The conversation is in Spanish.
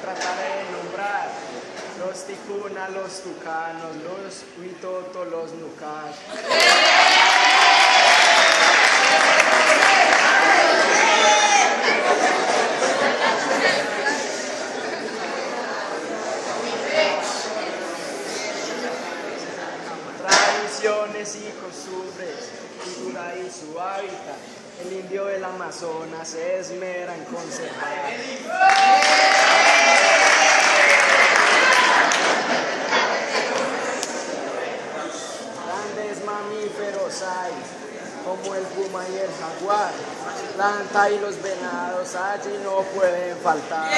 trataré de nombrar. Los ticuna, los tucanos, los huitotos, los nucas. Tradiciones y costumbres, cultura y su hábitat. El indio del Amazonas se esmera en conservar. Mamíferos hay, como el puma y el jaguar. Planta y los venados allí no pueden faltar.